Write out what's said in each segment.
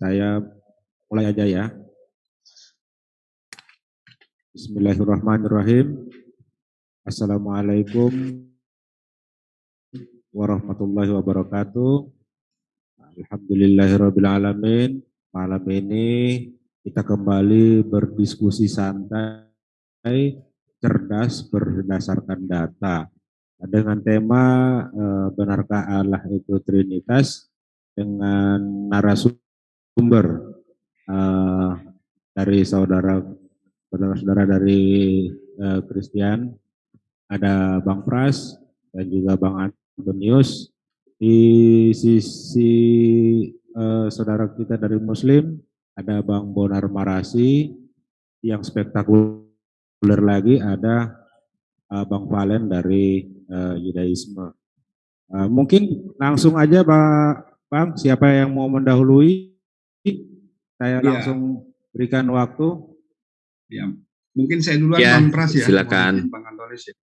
Saya mulai aja ya. Bismillahirrahmanirrahim. Assalamualaikum warahmatullahi wabarakatuh. Alhamdulillahirrabbilalamin. Malam ini kita kembali berdiskusi santai, cerdas berdasarkan data. Dengan tema eh, benarkah Allah itu Trinitas dengan narasumber sumber uh, dari saudara saudara-saudara dari uh, Christian, ada Bang Pras dan juga Bang Antonius. Di sisi uh, saudara kita dari Muslim, ada Bang Bonar Marasi. Yang spektakuler lagi ada uh, Bang Valen dari uh, Yudaisme. Uh, mungkin langsung aja Pak Bang, siapa yang mau mendahului? Saya ya. langsung berikan waktu. Ya, mungkin saya duluan ya, Bang Pras ya. Silakan. Bang Antonis ya.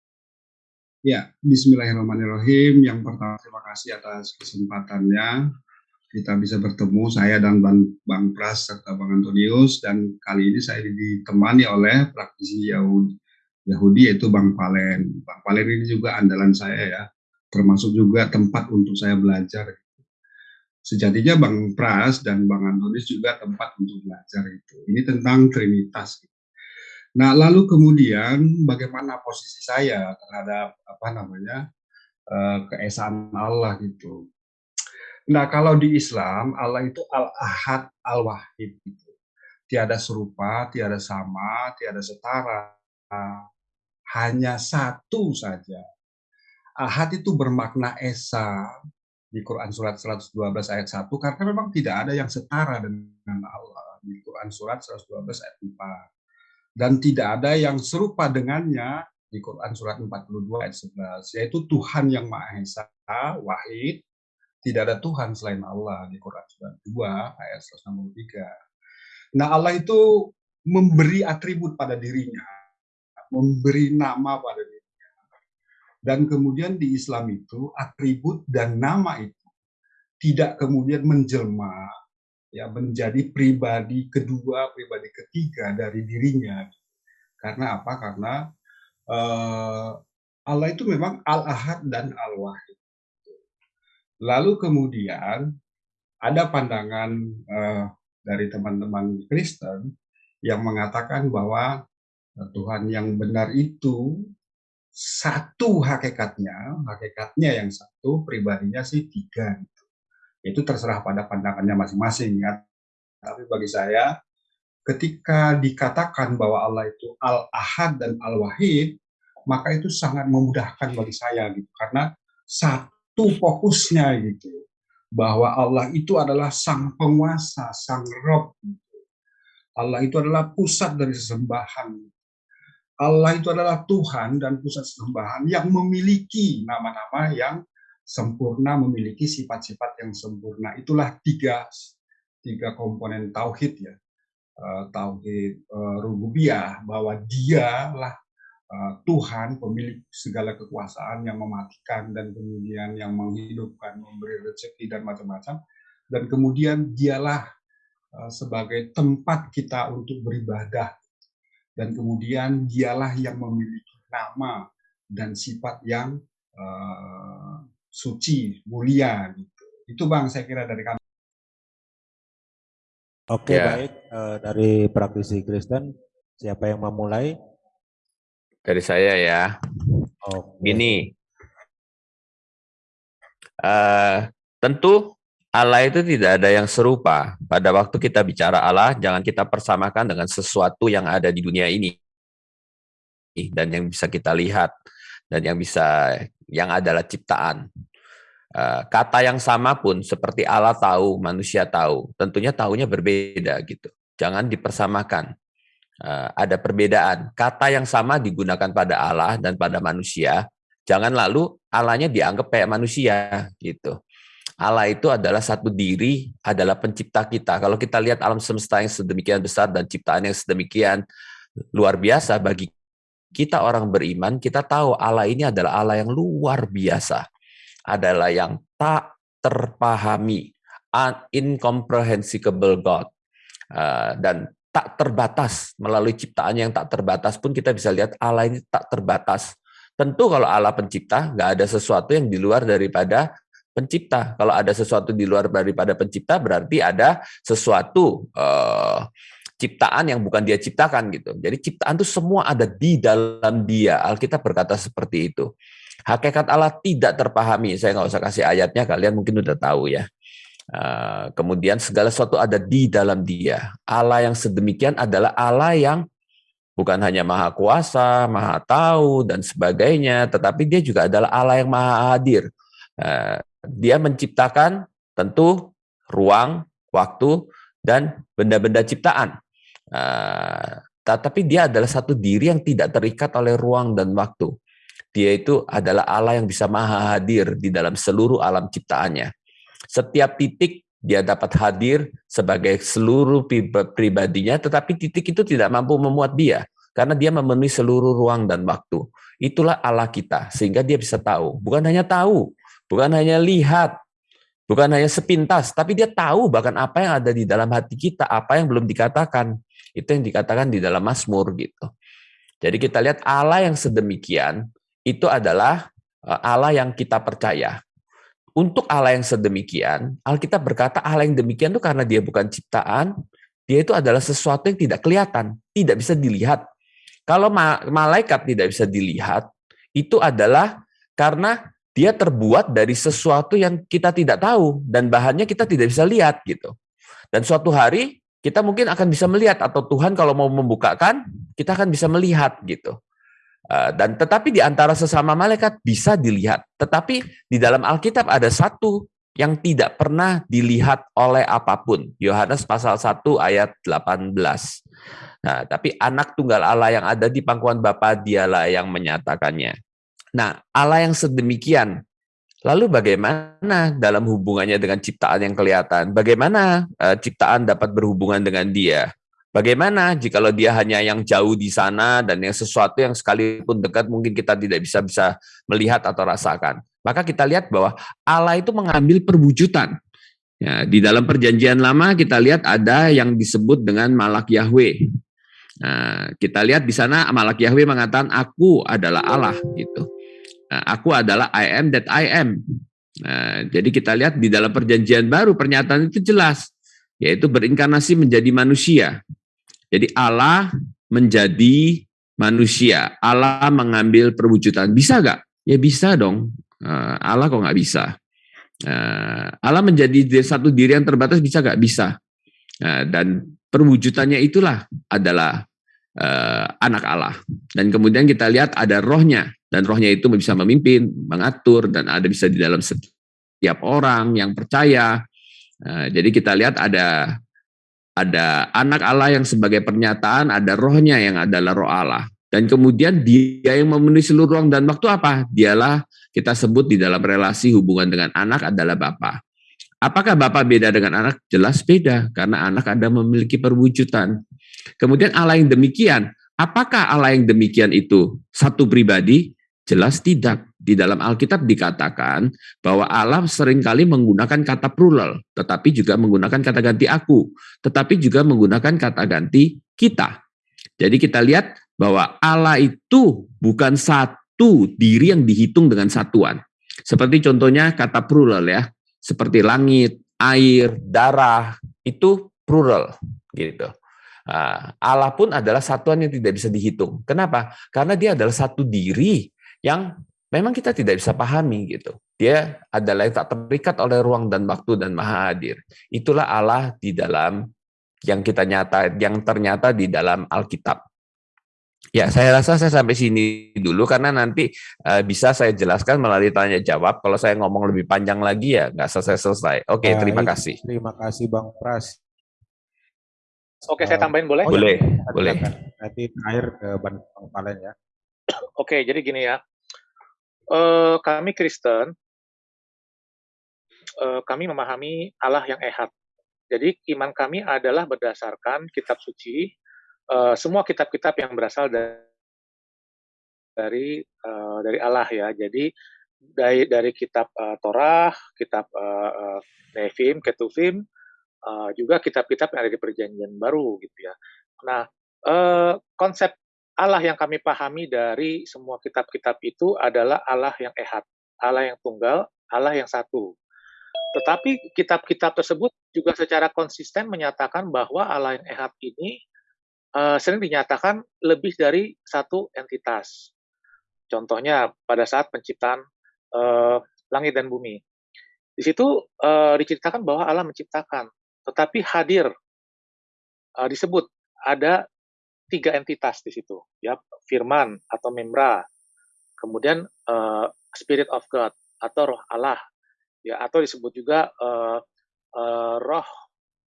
Ya, Bismillahirrahmanirrahim. Yang pertama terima kasih atas kesempatannya kita bisa bertemu saya dan Bang, Bang Pras serta Bang Antonius dan kali ini saya ditemani oleh praktisi Yahudi, Yahudi yaitu Bang Palen. Bang Palen ini juga andalan saya ya, termasuk juga tempat untuk saya belajar sejatinya Bang Pras dan Bang Antonis juga tempat untuk belajar itu. Ini tentang Trinitas. Nah, lalu kemudian bagaimana posisi saya terhadap apa namanya uh, keesaan Allah gitu. Nah, kalau di Islam Allah itu Al-Ahad, Al-Wahid gitu. Tiada serupa, tiada sama, tiada setara. Hanya satu saja. Ahad itu bermakna esa, di Quran surat 112 ayat 1 karena memang tidak ada yang setara dengan Allah. Di Quran surat 112 ayat 4 dan tidak ada yang serupa dengannya di Quran surat 42 ayat 11 yaitu Tuhan yang Maha Esa wahid. Tidak ada Tuhan selain Allah di Quran surat 2 ayat 163 nah Allah itu memberi atribut pada dirinya memberi nama pada dirinya dan kemudian di Islam itu atribut dan nama itu tidak kemudian menjelma ya menjadi pribadi kedua, pribadi ketiga dari dirinya. Karena apa? Karena uh, Allah itu memang Al-Ahad dan Al-Wahid. Lalu kemudian ada pandangan uh, dari teman-teman Kristen yang mengatakan bahwa Tuhan yang benar itu satu hakikatnya, hakikatnya yang satu, pribadinya sih tiga. Gitu. Itu terserah pada pandangannya masing-masing ya. Tapi bagi saya, ketika dikatakan bahwa Allah itu Al-Ahad dan Al-Wahid, maka itu sangat memudahkan bagi saya gitu. Karena satu fokusnya gitu. Bahwa Allah itu adalah sang penguasa, sang Rob. Gitu. Allah itu adalah pusat dari sesembahan. Allah itu adalah Tuhan dan pusat sembahan yang memiliki nama-nama yang sempurna, memiliki sifat-sifat yang sempurna. Itulah tiga tiga komponen tauhid ya. Uh, tauhid uh, rububiyah bahwa dialah uh, Tuhan pemilik segala kekuasaan yang mematikan dan kemudian yang menghidupkan, memberi rezeki dan macam-macam. Dan kemudian dialah sebagai tempat kita untuk beribadah dan kemudian dialah yang memiliki nama dan sifat yang uh, suci, mulia gitu. Itu Bang saya kira dari kami. Oke, ya. baik uh, dari praktisi Kristen siapa yang memulai? Dari saya ya. Oke. Ini uh, tentu Allah itu tidak ada yang serupa. Pada waktu kita bicara Allah, jangan kita persamakan dengan sesuatu yang ada di dunia ini dan yang bisa kita lihat dan yang bisa yang adalah ciptaan. Eh, kata yang sama pun seperti Allah tahu, manusia tahu, tentunya tahunya berbeda gitu. Jangan dipersamakan. Eh, ada perbedaan. Kata yang sama digunakan pada Allah dan pada manusia. Jangan lalu Allahnya dianggap kayak manusia gitu. Allah itu adalah satu diri, adalah pencipta kita. Kalau kita lihat alam semesta yang sedemikian besar dan ciptaan yang sedemikian luar biasa bagi kita orang beriman, kita tahu Allah ini adalah Allah yang luar biasa. Adalah yang tak terpahami. incomprehensible God. Uh, dan tak terbatas melalui ciptaannya yang tak terbatas pun kita bisa lihat Allah ini tak terbatas. Tentu kalau Allah pencipta, nggak ada sesuatu yang di luar daripada pencipta. Kalau ada sesuatu di luar daripada pencipta, berarti ada sesuatu uh, ciptaan yang bukan dia ciptakan gitu. Jadi ciptaan itu semua ada di dalam dia. Alkitab berkata seperti itu. Hakikat Allah tidak terpahami. Saya nggak usah kasih ayatnya, kalian mungkin udah tahu ya. Uh, kemudian segala sesuatu ada di dalam dia. Allah yang sedemikian adalah Allah yang bukan hanya maha kuasa, maha tahu, dan sebagainya, tetapi dia juga adalah Allah yang maha hadir. Uh, dia menciptakan tentu ruang, waktu, dan benda-benda ciptaan. Uh, tetapi dia adalah satu diri yang tidak terikat oleh ruang dan waktu. Dia itu adalah Allah yang bisa maha hadir di dalam seluruh alam ciptaannya. Setiap titik dia dapat hadir sebagai seluruh pribadinya, tetapi titik itu tidak mampu memuat dia, karena dia memenuhi seluruh ruang dan waktu. Itulah Allah kita, sehingga dia bisa tahu. Bukan hanya tahu, bukan hanya lihat, bukan hanya sepintas, tapi dia tahu bahkan apa yang ada di dalam hati kita, apa yang belum dikatakan. Itu yang dikatakan di dalam Mazmur gitu. Jadi kita lihat Allah yang sedemikian itu adalah eh, Allah yang kita percaya. Untuk Allah yang sedemikian, Alkitab berkata Allah yang demikian itu karena dia bukan ciptaan, dia itu adalah sesuatu yang tidak kelihatan, tidak bisa dilihat. Kalau malaikat tidak bisa dilihat, itu adalah karena dia terbuat dari sesuatu yang kita tidak tahu dan bahannya kita tidak bisa lihat gitu. Dan suatu hari kita mungkin akan bisa melihat atau Tuhan kalau mau membukakan, kita akan bisa melihat gitu. Eh, dan tetapi di antara sesama malaikat bisa dilihat. Tetapi di dalam Alkitab ada satu yang tidak pernah dilihat oleh apa pun. Yohanes pasal 1 ayat 18. Nah, tapi anak tunggal Allah yang ada di pangkuan Bapa dialah yang menyatakannya. Nah, Allah yang sedemikian Lalu bagaimana dalam hubungannya dengan ciptaan yang kelihatan? Bagaimana uh, ciptaan dapat berhubungan dengan dia? Bagaimana jika dia hanya yang jauh di sana dan yang sesuatu yang sekalipun dekat mungkin kita tidak bisa bisa melihat atau rasakan. Maka kita lihat bahwa Allah itu mengambil perwujudan. Ya, di dalam perjanjian lama kita lihat ada yang disebut dengan malak Yahweh. Nah, kita lihat di sana malak Yahweh mengatakan aku adalah Allah gitu. Nah, aku adalah I am that I am. Nah, jadi kita lihat di dalam perjanjian baru pernyataan itu jelas yaitu berinkarnasi menjadi manusia. Jadi Allah menjadi manusia. Allah mengambil perwujudan. Bisa gak? Ya bisa dong. Uh, Allah kok nggak bisa? Uh, Allah menjadi satu diri yang terbatas bisa gak? Bisa. Dan perwujudannya itulah adalah anak Allah. Dan kemudian kita lihat ada rohnya. Dan rohnya itu bisa memimpin, mengatur, dan ada bisa di dalam setiap orang yang percaya. Uh, jadi kita lihat ada ada anak Allah yang sebagai pernyataan, ada rohnya yang adalah roh Allah. Dan kemudian dia yang memenuhi seluruh ruang dan waktu apa? Dialah kita sebut di dalam relasi hubungan dengan anak adalah Bapak. Apakah Bapak beda dengan anak? Jelas beda, karena anak ada memiliki perwujudan. Kemudian Allah yang demikian, apakah Allah yang demikian itu satu pribadi? Jelas tidak. Di dalam Alkitab dikatakan bahwa Allah sering kali menggunakan kata plural, tetapi juga menggunakan kata ganti aku, tetapi juga menggunakan kata ganti kita. Jadi kita lihat bahwa Allah itu bukan satu diri yang dihitung dengan satuan. Seperti contohnya kata plural ya, seperti langit, air, darah, itu plural gitu. Ah, Allah pun adalah satuan yang tidak bisa dihitung. Kenapa? Karena dia adalah satu diri yang memang kita tidak bisa pahami gitu. Dia adalah yang tak terikat oleh ruang dan waktu dan maha hadir. Itulah Allah di dalam yang kita nyata, yang ternyata di dalam Alkitab. Ya, saya rasa saya sampai sini dulu karena nanti uh, bisa saya jelaskan melalui tanya jawab. Kalau saya ngomong lebih panjang lagi ya nggak selesai selesai. Oke, Baik, terima kasih. Terima kasih Bang Pras. Oke, saya tambahin boleh? Oh, boleh, ya, boleh. Nanti terakhir ke Bang Palen ya. Oke, jadi gini ya uh, kami Kristen, uh, kami memahami Allah yang ehad. Jadi iman kami adalah berdasarkan kitab suci, uh, semua kitab-kitab yang berasal dari dari, uh, dari Allah ya. Jadi dari dari kitab uh, Torah, kitab uh, uh, Ketuvim, uh, juga kitab-kitab yang ada di Perjanjian Baru gitu ya. Nah, uh, konsep Allah yang kami pahami dari semua kitab-kitab itu adalah Allah yang ehad, Allah yang tunggal, Allah yang satu. Tetapi kitab-kitab tersebut juga secara konsisten menyatakan bahwa Allah yang ehad ini uh, sering dinyatakan lebih dari satu entitas. Contohnya pada saat penciptaan uh, langit dan bumi. Di situ uh, diceritakan bahwa Allah menciptakan, tetapi hadir disebut ada tiga entitas di situ, ya Firman atau Memra, kemudian uh, Spirit of God atau Roh Allah, ya atau disebut juga uh, uh, Roh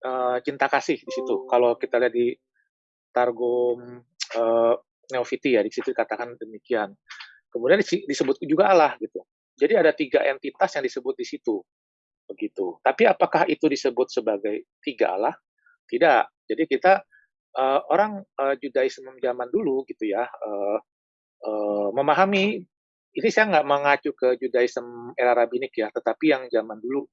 uh, cinta kasih di situ. Kalau kita lihat di Targum uh, Neofiti ya di situ dikatakan demikian. Kemudian disebut juga Allah gitu. Jadi ada tiga entitas yang disebut di situ. Begitu. Tapi apakah itu disebut sebagai tiga Allah? Tidak. Jadi kita uh, orang uh, Judaisme zaman dulu gitu ya uh, uh, memahami ini saya nggak mengacu ke Judaisme era rabbinik ya, tetapi yang zaman dulu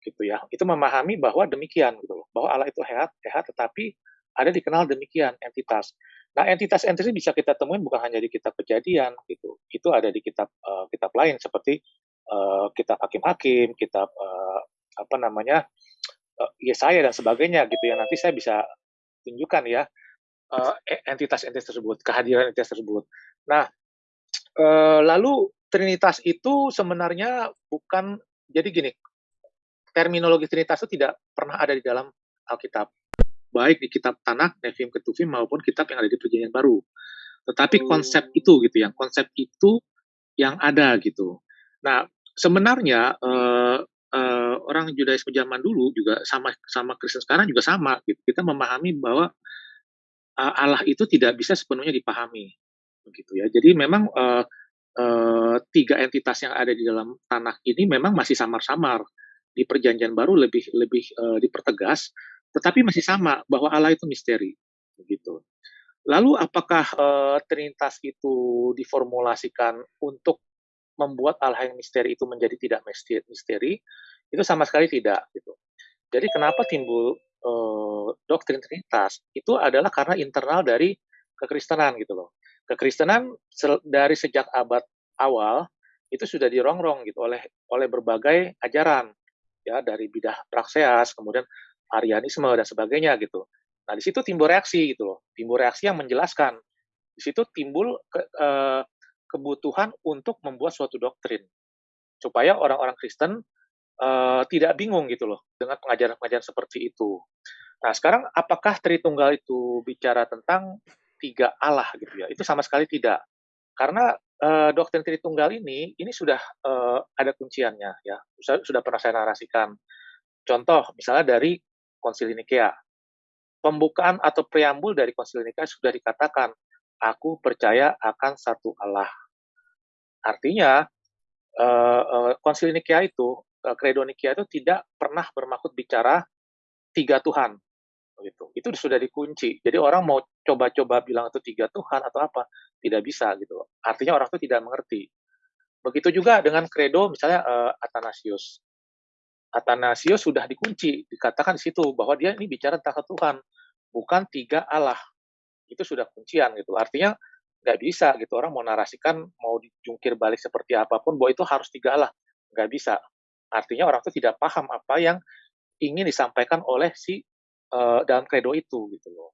gitu ya, itu memahami bahwa demikian gitu loh, bahwa Allah itu hehat, hehat, tetapi ada dikenal demikian entitas. Nah, entitas-entitas bisa kita temuin bukan hanya di kitab kejadian gitu. Itu ada di kitab uh, kitab lain seperti uh, kitab hakim-hakim, kitab uh, apa namanya uh, Yesaya dan sebagainya gitu ya. Nanti saya bisa tunjukkan ya uh, entitas-entitas tersebut, kehadiran entitas tersebut. Nah, uh, lalu Trinitas itu sebenarnya bukan jadi gini. Terminologi Trinitas itu tidak pernah ada di dalam Alkitab baik di kitab Tanakh, Nevim, Ketuvim maupun kitab yang ada di Perjanjian Baru. Tetapi konsep itu gitu yang konsep itu yang ada gitu. Nah, sebenarnya uh, uh, orang Judaisme zaman dulu juga sama sama Kristen sekarang juga sama gitu. Kita memahami bahwa uh, Allah itu tidak bisa sepenuhnya dipahami begitu ya. Jadi memang uh, uh, tiga entitas yang ada di dalam tanah ini memang masih samar-samar. Di Perjanjian Baru lebih lebih uh, dipertegas tetapi masih sama bahwa Allah itu misteri, begitu. Lalu apakah uh, Trinitas itu diformulasikan untuk membuat Allah yang misteri itu menjadi tidak misteri? Itu sama sekali tidak, gitu. Jadi kenapa timbul uh, doktrin Trinitas? Itu adalah karena internal dari kekristenan gitu loh. Kekristenan dari sejak abad awal itu sudah dirongrong gitu oleh oleh berbagai ajaran ya dari bidah prakseas kemudian Arianisme dan sebagainya gitu. Nah, di situ timbul reaksi gitu loh. Timbul reaksi yang menjelaskan. Di situ timbul ke, eh, kebutuhan untuk membuat suatu doktrin supaya orang-orang Kristen eh, tidak bingung gitu loh dengan pengajaran-pengajaran seperti itu. Nah, sekarang apakah Tritunggal itu bicara tentang tiga Allah gitu ya? Itu sama sekali tidak. Karena eh, doktrin Tritunggal ini ini sudah eh, ada kunciannya ya. Sudah, sudah pernah saya narasikan. Contoh misalnya dari Konsili Nikea. Pembukaan atau preambul dari Konsili Nikea sudah dikatakan, aku percaya akan satu Allah. Artinya, uh, uh, Konsili Nikea itu, uh, Credo Nikea itu tidak pernah bermaksud bicara tiga Tuhan. Gitu. Itu sudah dikunci. Jadi orang mau coba-coba bilang itu tiga Tuhan atau apa, tidak bisa gitu. Artinya orang itu tidak mengerti. Begitu juga dengan credo misalnya uh, Athanasius. Athanasius sudah dikunci, dikatakan di situ bahwa dia ini bicara tentang Tuhan, bukan tiga Allah. Itu sudah kuncian gitu. Artinya nggak bisa gitu orang mau narasikan mau dijungkir balik seperti apa pun bahwa itu harus tiga Allah, nggak bisa. Artinya orang itu tidak paham apa yang ingin disampaikan oleh si uh, dalam kredo itu gitu loh.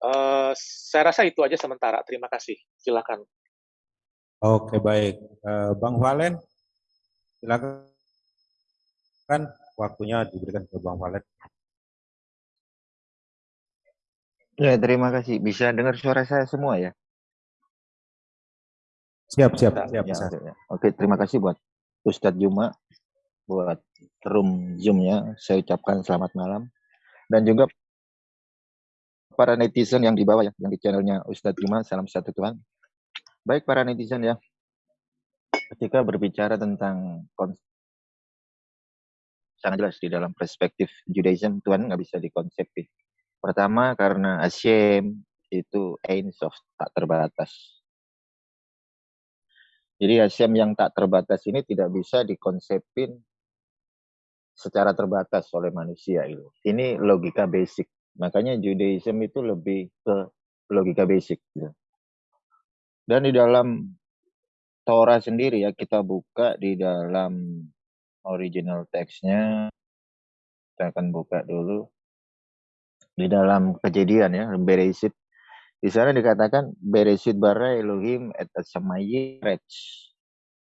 Uh, saya rasa itu aja sementara. Terima kasih. Silakan. Oke baik, uh, Bang Valen, silakan kan waktunya diberikan ke Bang Valet. Ya, terima kasih. Bisa dengar suara saya semua ya? Siap, siap, siap. Ya, ya. Oke, terima kasih buat Ustadz Juma, buat room Zoom-nya. Saya ucapkan selamat malam. Dan juga para netizen yang di bawah ya, yang di channelnya Ustadz Juma, salam satu Tuhan. Baik para netizen ya, ketika berbicara tentang sangat jelas di dalam perspektif Judaism Tuhan nggak bisa dikonsepin. Pertama karena Hashem itu Ein Sof tak terbatas. Jadi Hashem yang tak terbatas ini tidak bisa dikonsepin secara terbatas oleh manusia itu. Ini logika basic. Makanya Judaism itu lebih ke logika basic. Gitu. Dan di dalam Torah sendiri ya kita buka di dalam original teksnya. Kita akan buka dulu di dalam kejadian ya Beresit di sana dikatakan beresit bara Elohim et samayi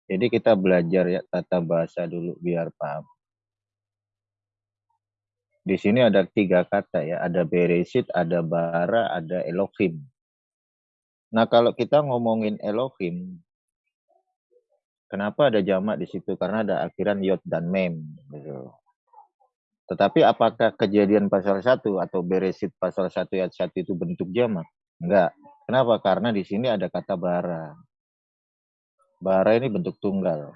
Jadi kita belajar ya tata bahasa dulu biar paham. Di sini ada tiga kata ya, ada beresit, ada bara, ada Elohim. Nah kalau kita ngomongin Elohim, kenapa ada jamak di situ? Karena ada akhiran yod dan mem. Gitu. Tetapi apakah kejadian pasal 1 atau beresit pasal 1 ayat 1 itu bentuk jamak? Enggak. Kenapa? Karena di sini ada kata bara. Bara ini bentuk tunggal.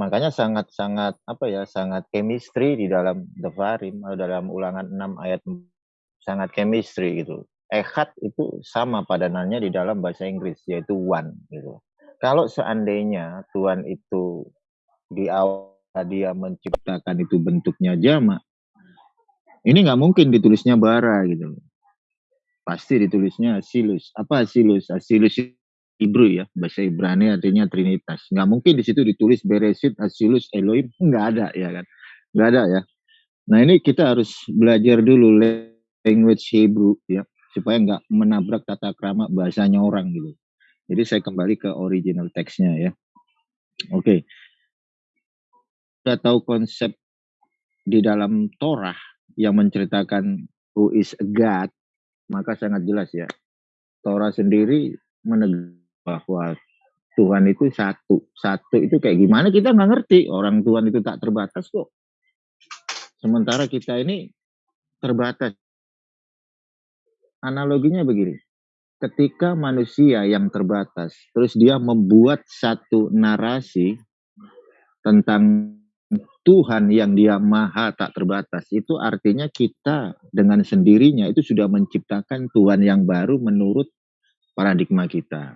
Makanya sangat-sangat apa ya, sangat chemistry di dalam Devarim atau dalam ulangan 6 ayat sangat chemistry gitu. Ehad itu sama padanannya di dalam bahasa Inggris yaitu one gitu. Kalau seandainya Tuhan itu di awal dia menciptakan itu bentuknya jama, ini nggak mungkin ditulisnya bara gitu pasti ditulisnya Asilus. Apa Asilus? Asilus Hebrew ya, bahasa Ibrani artinya Trinitas. Nggak mungkin di situ ditulis Beresit, Asilus, Elohim, nggak ada ya kan? Nggak ada ya. Nah ini kita harus belajar dulu language Hebrew ya, supaya nggak menabrak tata krama bahasanya orang gitu. Jadi saya kembali ke original teksnya ya. Oke. Okay. Kita tahu konsep di dalam Torah yang menceritakan who is God maka sangat jelas ya. Torah sendiri menegaskan bahwa Tuhan itu satu. Satu itu kayak gimana kita nggak ngerti. Orang Tuhan itu tak terbatas kok. Sementara kita ini terbatas. Analoginya begini. Ketika manusia yang terbatas, terus dia membuat satu narasi tentang Tuhan yang dia maha tak terbatas itu artinya kita dengan sendirinya itu sudah menciptakan Tuhan yang baru menurut paradigma kita.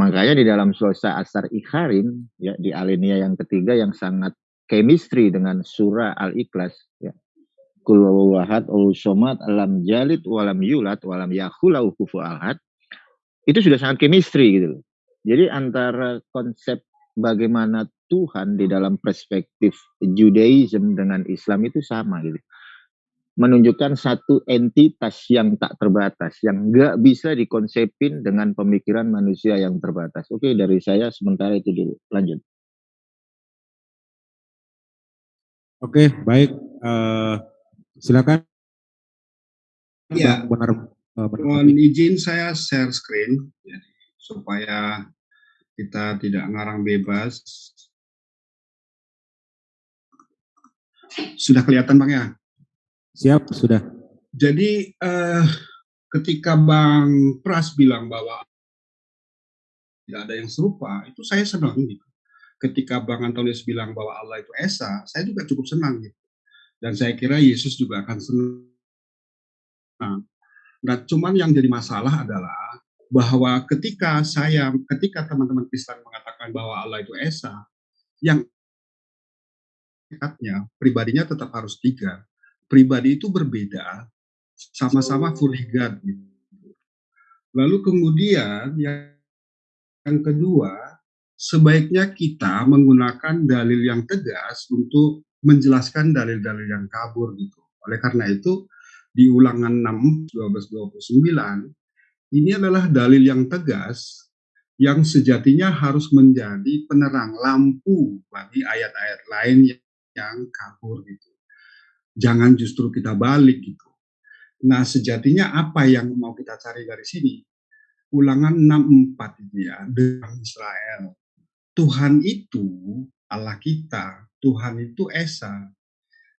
Makanya di dalam slosa asar ikharim ya di alinea yang ketiga yang sangat chemistry dengan surah al-ikhlas ya. Kul wahad somat alam jalid walam yulat walam yahulau kufu ahad itu sudah sangat chemistry gitu Jadi antara konsep bagaimana Tuhan di dalam perspektif Judaism dengan Islam itu sama gitu. Menunjukkan satu entitas yang tak terbatas, yang nggak bisa dikonsepin dengan pemikiran manusia yang terbatas. Oke, dari saya sementara itu dulu. Lanjut. Oke, baik. Uh, silakan. Ya, benar. Uh, mohon izin saya share screen, ya, supaya kita tidak ngarang bebas Sudah kelihatan Bang ya? Siap, sudah. Jadi eh, ketika Bang Pras bilang bahwa tidak ada yang serupa, itu saya senang gitu. Ketika Bang Antonius bilang bahwa Allah itu Esa, saya juga cukup senang gitu. Dan saya kira Yesus juga akan senang. Nah, cuman yang jadi masalah adalah bahwa ketika saya, ketika teman-teman Kristen mengatakan bahwa Allah itu Esa, yang hakikatnya pribadinya tetap harus tiga. Pribadi itu berbeda, sama-sama fully God. Gitu. Lalu kemudian yang, yang kedua, sebaiknya kita menggunakan dalil yang tegas untuk menjelaskan dalil-dalil yang kabur gitu. Oleh karena itu, di ulangan 6, 12, 29, ini adalah dalil yang tegas yang sejatinya harus menjadi penerang lampu bagi ayat-ayat lain yang kabur gitu. Jangan justru kita balik gitu. Nah, sejatinya apa yang mau kita cari dari sini? Ulangan 64 itu ya, dengan Israel. Tuhan itu Allah kita, Tuhan itu Esa.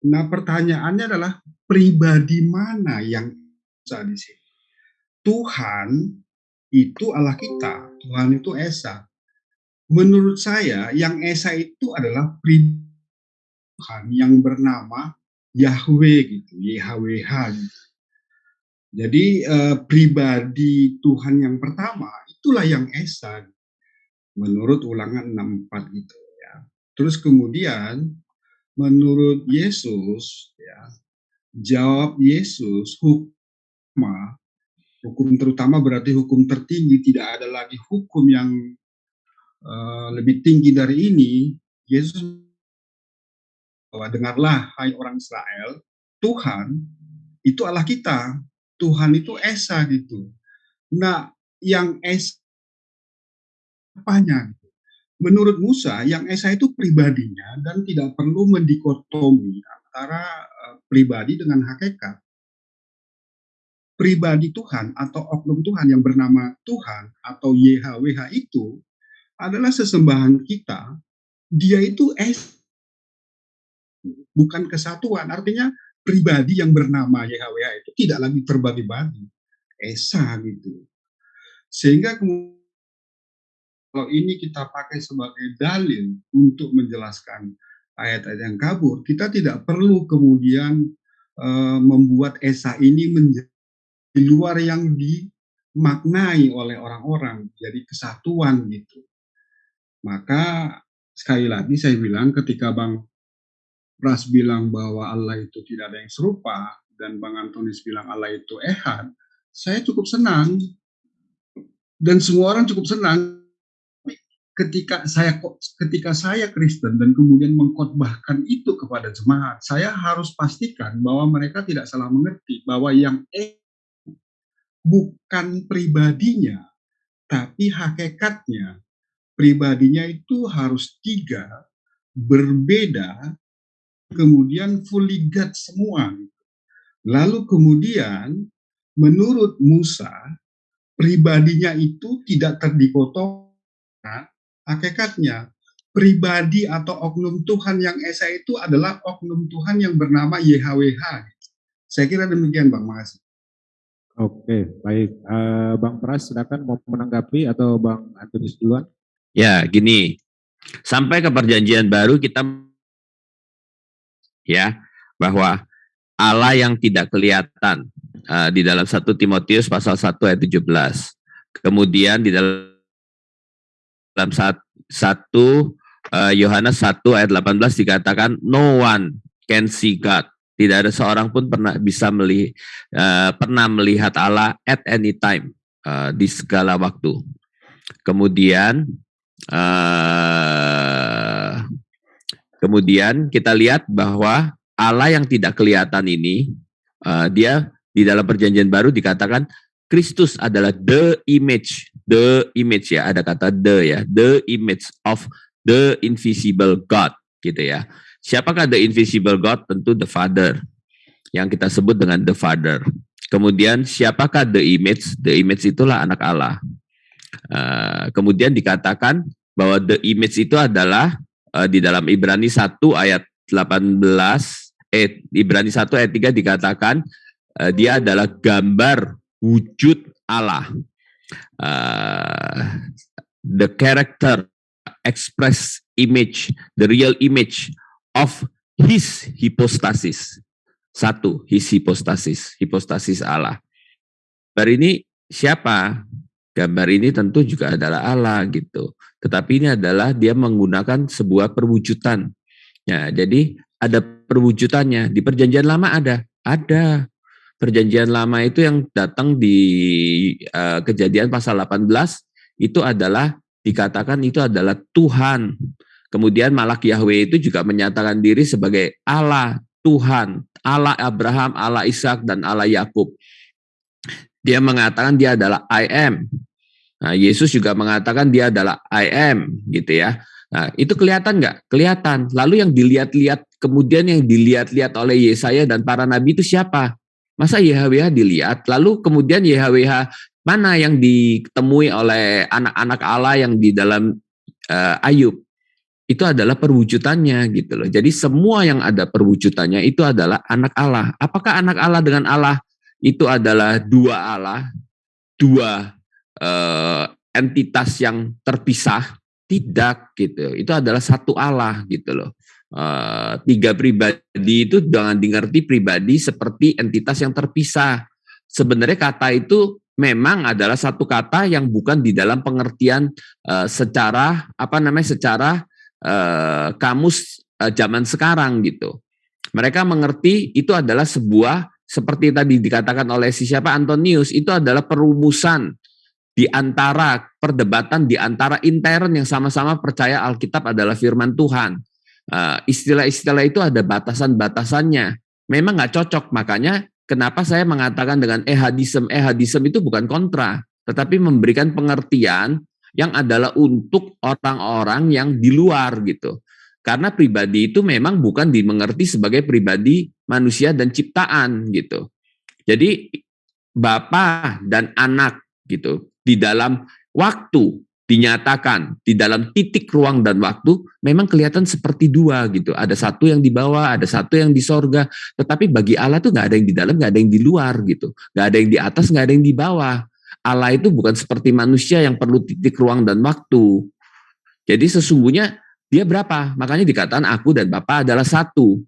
Nah, pertanyaannya adalah pribadi mana yang bisa di sini? Tuhan itu Allah kita, Tuhan itu Esa. Menurut saya, yang Esa itu adalah pribadi Tuhan yang bernama Yahweh gitu, YHWH gitu. Jadi eh, pribadi Tuhan yang pertama itulah yang esa. menurut ulangan 64 gitu ya. Terus kemudian menurut Yesus ya jawab Yesus hukum hukum terutama berarti hukum tertinggi tidak ada lagi hukum yang uh, lebih tinggi dari ini Yesus bahwa dengarlah hai orang Israel Tuhan itu Allah kita Tuhan itu Esa gitu nah yang Esa apanya gitu menurut Musa yang Esa itu pribadinya dan tidak perlu mendikotomi antara uh, pribadi dengan hakikat. Pribadi Tuhan atau oknum Tuhan yang bernama Tuhan atau YHWH itu adalah sesembahan kita. Dia itu es bukan kesatuan. Artinya pribadi yang bernama YHWH itu tidak lagi terbagi-bagi. Esa gitu. Sehingga kalau ini kita pakai sebagai dalil untuk menjelaskan ayat-ayat yang kabur, kita tidak perlu kemudian uh, membuat esa ini menjadi di luar yang dimaknai oleh orang-orang, jadi kesatuan gitu. Maka sekali lagi saya bilang ketika Bang Pras bilang bahwa Allah itu tidak ada yang serupa dan Bang Antonis bilang Allah itu ehad, saya cukup senang dan semua orang cukup senang ketika saya ketika saya Kristen dan kemudian mengkhotbahkan itu kepada jemaat, saya harus pastikan bahwa mereka tidak salah mengerti bahwa yang e bukan pribadinya, tapi hakikatnya. Pribadinya itu harus tiga, berbeda, kemudian fully God semua. Lalu kemudian menurut Musa, pribadinya itu tidak terdikotomi hakikatnya pribadi atau oknum Tuhan yang esa itu adalah oknum Tuhan yang bernama YHWH. Saya kira demikian Bang, makasih. Oke, baik. Uh, Bang Pras, silakan mau menanggapi atau Bang Antonius duluan? Ya, gini. Sampai ke perjanjian baru kita ya bahwa Allah yang tidak kelihatan uh, di dalam 1 Timotius pasal 1 ayat 17. Kemudian di dalam satu eh, Yohanes uh, 1 ayat 18 dikatakan no one can see God. Tidak ada seorang pun pernah bisa melihat uh, pernah melihat Allah at any time uh, di segala waktu. Kemudian kemudian kita lihat bahwa Allah yang tidak kelihatan ini uh, dia di dalam perjanjian baru dikatakan Kristus adalah the image, the image ya, ada kata the ya, the image of the invisible God gitu ya. Siapakah the invisible God? Tentu the Father yang kita sebut dengan the Father. Kemudian siapakah the image? The image itulah anak Allah. Uh, kemudian dikatakan bahwa the image itu adalah uh, di dalam Ibrani 1 ayat 18 eh Ibrani 1 ayat 3 dikatakan uh, dia adalah gambar wujud Allah. Uh, the character, express image, the real image of his hypostasis. Satu, his hypostasis, hypostasis Allah. Gambar ini siapa? Gambar ini tentu juga adalah Allah gitu. Tetapi ini adalah dia menggunakan sebuah perwujudan. Ya, jadi ada perwujudannya. Di perjanjian lama ada, ada perjanjian lama itu yang datang di uh, kejadian pasal 18 itu adalah dikatakan itu adalah Tuhan. Kemudian Malak Yahweh itu juga menyatakan diri sebagai Allah, Tuhan, Allah Abraham, Allah Ishak dan Allah Yakub. Dia mengatakan dia adalah I am. Nah, Yesus juga mengatakan dia adalah I am, gitu ya. Nah, itu kelihatan nggak? Kelihatan. Lalu yang dilihat-lihat, kemudian yang dilihat-lihat oleh Yesaya dan para nabi itu siapa? Masa YHWH dilihat, lalu kemudian YHWH mana yang ditemui oleh anak-anak Allah yang di dalam uh, Ayub? Itu adalah perwujudannya gitu loh. Jadi semua yang ada perwujudannya itu adalah anak Allah. Apakah anak Allah dengan Allah itu adalah dua Allah, dua uh, entitas yang terpisah? Tidak gitu. Itu adalah satu Allah gitu loh. Uh, tiga pribadi itu jangan dimengerti pribadi seperti entitas yang terpisah. Sebenarnya kata itu memang adalah satu kata yang bukan di dalam pengertian uh, secara apa namanya secara uh, kamus uh, zaman sekarang gitu. Mereka mengerti itu adalah sebuah seperti tadi dikatakan oleh si siapa Antonius itu adalah perumusan di antara perdebatan di antara intern yang sama-sama percaya Alkitab adalah firman Tuhan. Istilah-istilah itu ada batasan-batasannya. Memang nggak cocok, makanya Kenapa saya mengatakan dengan ehadism? Ehadism itu bukan kontra, tetapi memberikan pengertian yang adalah untuk orang-orang yang di luar gitu. Karena pribadi itu memang bukan dimengerti sebagai pribadi manusia dan ciptaan gitu. Jadi bapak dan anak gitu di dalam waktu dinyatakan di dalam titik ruang dan waktu memang kelihatan seperti dua gitu. Ada satu yang di bawah, ada satu yang di sorga. Tetapi bagi Allah tuh nggak ada yang di dalam, nggak ada yang di luar gitu. Nggak ada yang di atas, nggak ada yang di bawah. Allah itu bukan seperti manusia yang perlu titik ruang dan waktu. Jadi sesungguhnya dia berapa? Makanya dikatakan aku dan Bapa adalah satu.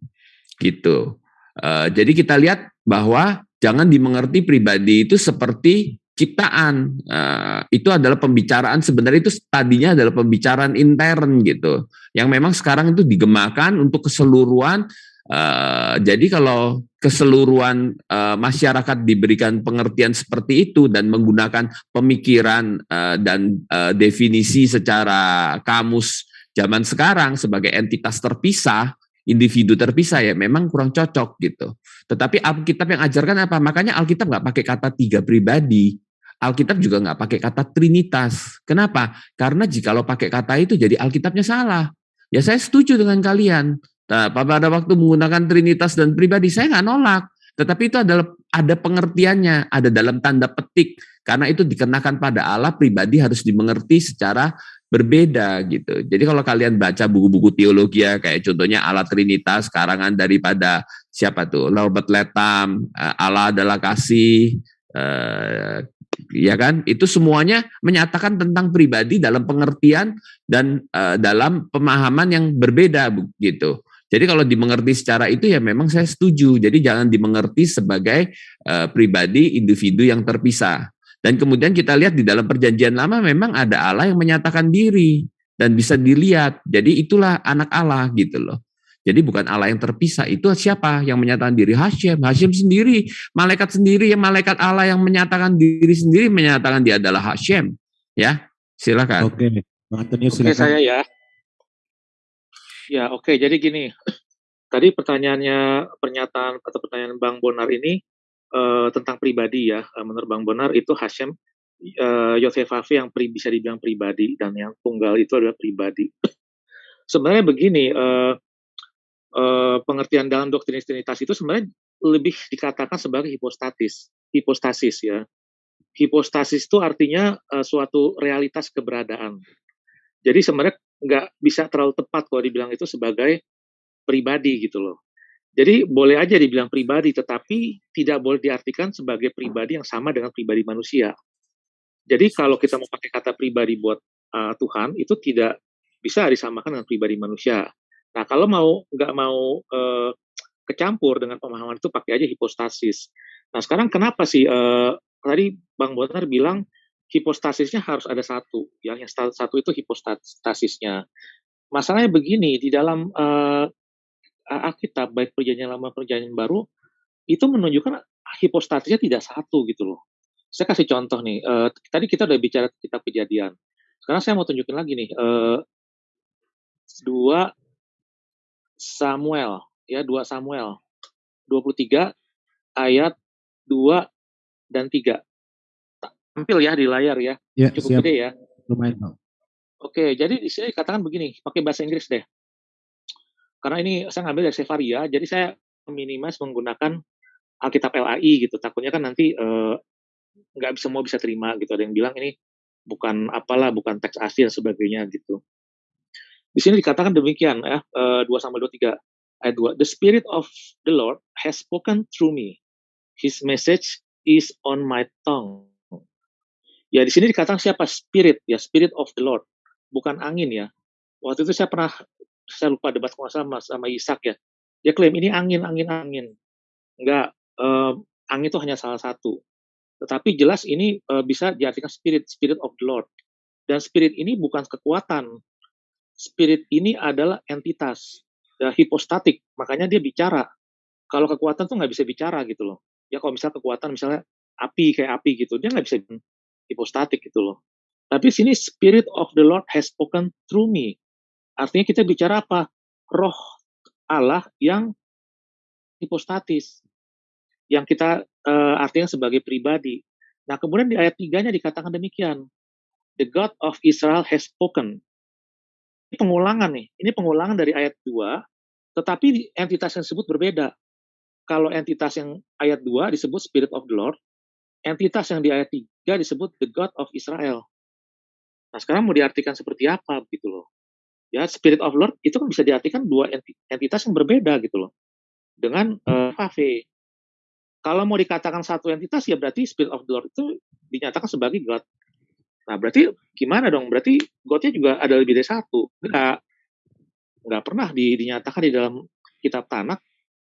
Gitu. Uh, jadi kita lihat bahwa jangan dimengerti pribadi itu seperti ciptaan uh, itu adalah pembicaraan sebenarnya itu tadinya adalah pembicaraan intern gitu yang memang sekarang itu digemakan untuk keseluruhan uh, jadi kalau keseluruhan uh, masyarakat diberikan pengertian seperti itu dan menggunakan pemikiran uh, dan uh, definisi secara kamus zaman sekarang sebagai entitas terpisah individu terpisah ya memang kurang cocok gitu. Tetapi Alkitab yang ajarkan apa? Makanya Alkitab nggak pakai kata tiga pribadi. Alkitab juga nggak pakai kata Trinitas. Kenapa? Karena jika lo pakai kata itu jadi Alkitabnya salah. Ya saya setuju dengan kalian. Nah, pada waktu menggunakan Trinitas dan pribadi saya nggak nolak. Tetapi itu adalah ada pengertiannya, ada dalam tanda petik. Karena itu dikenakan pada Allah pribadi harus dimengerti secara berbeda gitu. Jadi kalau kalian baca buku-buku teologi ya kayak contohnya Allah Trinitas karangan daripada siapa tuh Robert Letham, eh, Allah adalah kasih, eh, ya kan? Itu semuanya menyatakan tentang pribadi dalam pengertian dan uh, dalam pemahaman yang berbeda begitu. Jadi kalau dimengerti secara itu ya memang saya setuju. Jadi jangan dimengerti sebagai uh, pribadi individu yang terpisah. Dan kemudian kita lihat di dalam perjanjian lama memang ada Allah yang menyatakan diri dan bisa dilihat. Jadi itulah anak Allah gitu loh. Jadi bukan Allah yang terpisah, itu siapa yang menyatakan diri? Hashem. Hashem sendiri, malaikat sendiri, yang malaikat Allah yang menyatakan diri sendiri menyatakan dia adalah Hashem. Ya, silakan. Oke, Oke, silakan. saya ya. Ya, oke. Jadi gini, tadi pertanyaannya, pernyataan atau pertanyaan Bang Bonar ini uh, tentang pribadi ya. Uh, menurut Bang Bonar itu Hashem, uh, Yosef yang pri, bisa dibilang pribadi dan yang tunggal itu adalah pribadi. Sebenarnya begini, uh, uh, pengertian dalam doktrin trinitas itu sebenarnya lebih dikatakan sebagai hipostatis, hipostasis ya. Hipostasis itu artinya uh, suatu realitas keberadaan. Jadi sebenarnya nggak bisa terlalu tepat kalau dibilang itu sebagai pribadi gitu loh. Jadi boleh aja dibilang pribadi, tetapi tidak boleh diartikan sebagai pribadi yang sama dengan pribadi manusia. Jadi kalau kita mau pakai kata pribadi buat uh, Tuhan, itu tidak bisa disamakan dengan pribadi manusia. Nah, kalau mau nggak mau uh, kecampur dengan pemahaman itu pakai aja hipostasis. Nah, sekarang kenapa sih uh, tadi Bang Bonar bilang hipostasisnya harus ada satu, ya, yang satu itu hipostasisnya. Masalahnya begini, di dalam uh, Alkitab baik perjanjian lama perjanjian baru itu menunjukkan hipostasisnya tidak satu gitu loh. Saya kasih contoh nih, uh, tadi kita udah bicara kitab kejadian. Sekarang saya mau tunjukin lagi nih, uh, dua Samuel, ya 2 Samuel 23 ayat 2 dan 3. Tampil ya di layar ya. ya Cukup siap. gede ya. Lumayan. Oke, jadi di sini katakan begini, pakai bahasa Inggris deh. Karena ini saya ngambil dari Sevaria, jadi saya minimas menggunakan Alkitab LAI gitu. Takutnya kan nanti eh, nggak uh, semua bisa terima gitu. Ada yang bilang ini bukan apalah, bukan teks asli dan sebagainya gitu. Di sini dikatakan demikian ya, uh, 2 Samuel 23 ayat 2. The spirit of the Lord has spoken through me. His message is on my tongue. Ya di sini dikatakan siapa spirit ya spirit of the Lord bukan angin ya. Waktu itu saya pernah saya lupa debat sama sama Ishak ya. Dia klaim ini angin angin angin. Enggak um, angin itu hanya salah satu. Tetapi jelas ini uh, bisa diartikan spirit, spirit of the Lord. Dan spirit ini bukan kekuatan. Spirit ini adalah entitas, ya, hipostatik. Makanya dia bicara. Kalau kekuatan tuh nggak bisa bicara gitu loh. Ya kalau misalnya kekuatan misalnya api kayak api gitu, dia nggak bisa hipostatik gitu loh. Tapi sini spirit of the Lord has spoken through me. Artinya kita bicara apa? Roh Allah yang hipostatis yang kita uh, artinya sebagai pribadi. Nah, kemudian di ayat 3-nya dikatakan demikian. The God of Israel has spoken. Ini pengulangan nih. Ini pengulangan dari ayat 2, tetapi entitas yang disebut berbeda. Kalau entitas yang ayat 2 disebut Spirit of the Lord, entitas yang di ayat 3 disebut the God of Israel. Nah, sekarang mau diartikan seperti apa gitu loh. Ya, Spirit of Lord itu kan bisa diartikan dua entitas yang berbeda gitu loh. Dengan uh, kalau mau dikatakan satu entitas ya berarti Spirit of the Lord itu dinyatakan sebagai God. Nah berarti gimana dong? Berarti God-nya juga ada lebih dari satu. Enggak, enggak pernah di, dinyatakan di dalam kitab Tanakh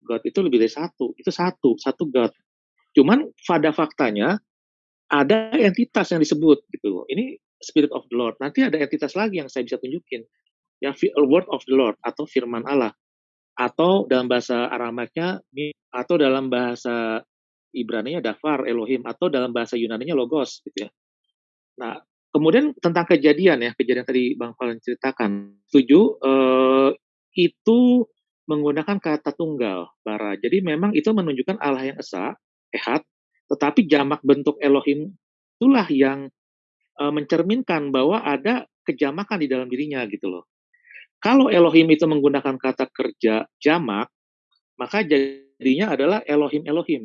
God itu lebih dari satu. Itu satu, satu God. Cuman pada faktanya ada entitas yang disebut gitu loh. Ini Spirit of the Lord. Nanti ada entitas lagi yang saya bisa tunjukin. Ya, Word of the Lord atau firman Allah atau dalam bahasa Aramaiknya atau dalam bahasa Ibrani-nya Dafar Elohim atau dalam bahasa Yunani-nya Logos gitu ya. Nah, kemudian tentang kejadian ya, kejadian tadi Bang Valen ceritakan. Setuju eh, itu menggunakan kata tunggal bara. Jadi memang itu menunjukkan Allah yang esa, ehad, tetapi jamak bentuk Elohim itulah yang eh, mencerminkan bahwa ada kejamakan di dalam dirinya gitu loh. Kalau Elohim itu menggunakan kata kerja jamak, maka jadinya adalah Elohim Elohim.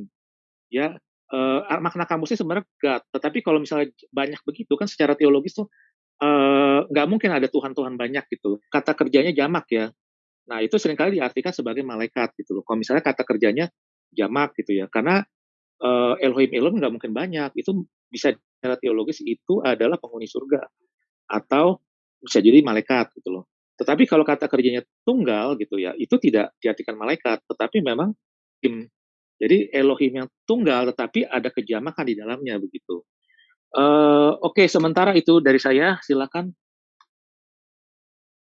Ya, uh, makna kamusnya sebenarnya God. Tetapi kalau misalnya banyak begitu kan secara teologis tuh uh, nggak mungkin ada Tuhan-Tuhan banyak gitu. Kata kerjanya jamak ya. Nah itu sering kali diartikan sebagai malaikat gitu loh. Kalau misalnya kata kerjanya jamak gitu ya, karena uh, Elohim Elohim nggak mungkin banyak. Itu bisa secara teologis itu adalah penghuni surga atau bisa jadi malaikat gitu loh. Tetapi kalau kata kerjanya tunggal gitu ya, itu tidak diartikan malaikat, tetapi memang tim. Jadi Elohim yang tunggal, tetapi ada kejamakan di dalamnya begitu. Uh, Oke, okay, sementara itu dari saya. Silakan